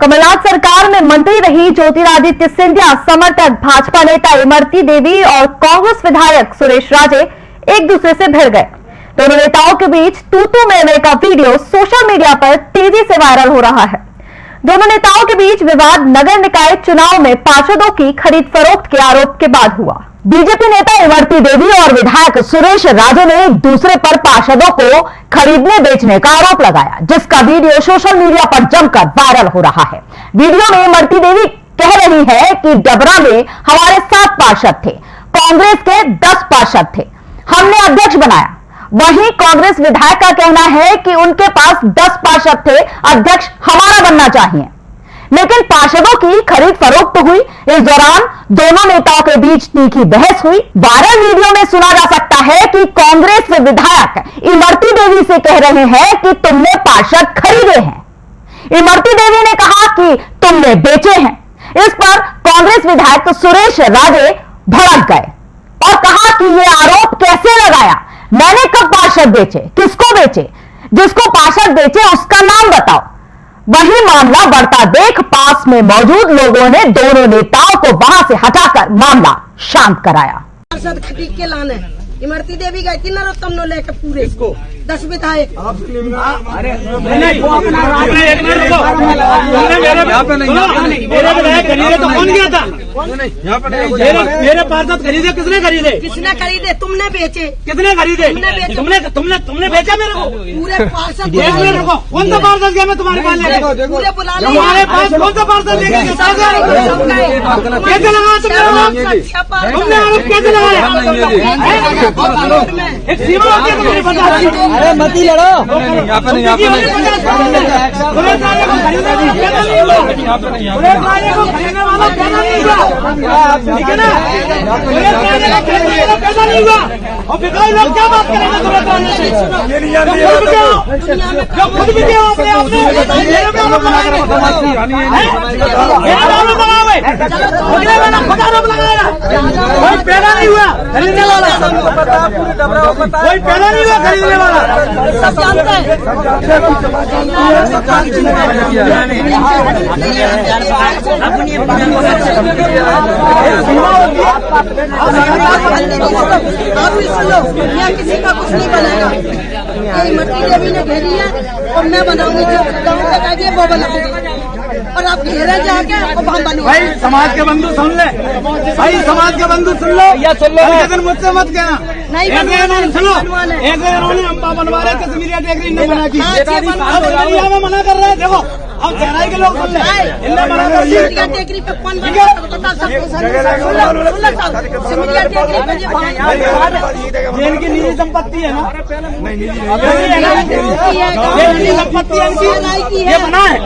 कमलनाथ सरकार में मंत्री रही ज्योतिरादित्य सिंधिया, समर्थक भाजपा नेता इमरती देवी और कांग्रेस विधायक सुरेश राजे एक दूसरे से भिड़ गए। दोनों नेताओं के बीच तूतू मेले का वीडियो सोशल मीडिया पर तेज़ी से वायरल हो रहा है। दोनों नेताओं के बीच विवाद नगर निकाय चुनाव में पार्षदों की खरीद फरोख्त के आरोप के बाद हुआ। बीजेपी नेता इमरती देवी और विधायक सुरेश राजे ने एक दूसरे पर पार्षदों को खरीदने बेचने का आरोप लगाया, जिसका वीडियो सोशल मीडिया पर जमकर वायरल हो रहा है। वीडियो में इमरती देवी कह रही है कि डबरा में हमारे सात पार्षद थे, कांग्रेस के दस पार्षद थे। हमने अध्यक्ष बनाया वहीं कांग्रेस विधायक का कहना है कि उनके पास दस पार्षद थे, अध्यक्ष हमारा बनना चाहिए। लेकिन पार्षदों की खरीद फरोख्त हुई, इस दौरान दोनों नेताओं के बीच तीखी बहस हुई। वायरल वीडियो में सुना जा सकता है कि कांग्रेस विधायक इमरती देवी से कह रहे हैं कि तुमने पार्षद खरीदे हैं। इमरती देवी ने कहा कि तुमने बेचे हैं। इस पर कांग्रेस विधायक सुरेश राजे भड़क गए और कहा कि यह आरोप कैसे लगाया? मैंने कब पार्षद बेचे किसको बेचे जिसको पार्षद बेचे उसका नाम बताओ वही मामला बढ़ता देख पास में मौजूद लोगों ने दोनों नेताओं को वहाँ से हटाकर मामला शांत कराया पार्षद के लाने इमरती देवी गई थी नरोत्तम नो लेके पूरे इसको दस विधायक नहीं वो अपना आपने एक मिनट रुको तुमने मेरे सुनो, मेरे विधायक खरीदे तो कौन गया था मेरे मेरे पार्षद खरीदे किसने खरीदे? किसने खरीदे? तुमने बेचे। कितने खरीदे? तुमने तुमने तुमने तुमने बेचा मेरे को? पूरे पार्षद एक मिनट कौन सा पार्षद गया मैं तुम्हारे पास लेके? पूरे बुला तुम्हारे पास कौन सा पार्षद लेके कैसे लगा तुमने आरोप तुमने आरोप कैसे लगाया? एक सीमा होती है तुम्हारे पता अरे मत लड़ो। यहाँ पे नहीं यहाँ पे नहीं। पुलिस वाले को खरीदने वाला ठीक है ना पैदा नहीं हुआ और बिगड़े लोग क्या बात करेंगे पुलिस वाले से जो खुद भी हो हो अपने अपने कोई पैदा नहीं हुआ खरीदने वाला कोई पैदा नहीं हुआ खरीदने वाला हैं आप भी सुनो यहाँ किसी का कुछ नहीं बनेगा ये इमरती देवी ने घेरी है और मैं बनाऊँगी जो वो बनाऊँगी और आप घेरे जाके भाई समाज के बंधु सुन ले। भाई समाज के बंधु सुन लो। या सुन लो। लेकिन मुझसे मत कहना। नहीं इन्होंने सुनो। एक इन्होंने अम्बा बनवा रहे थे मीडिया टेकरी ने बना। की मना कर रहे हैं। देखो अब चेन्नई के लोग सुन ले टेकरी पे कौन बना बता सबको सुन लो लो सब टेकरी पे जो भाई ये इनकी निजी संपत्ति है ना की है ये निजी संपत्ति है इनकी की ये है बना है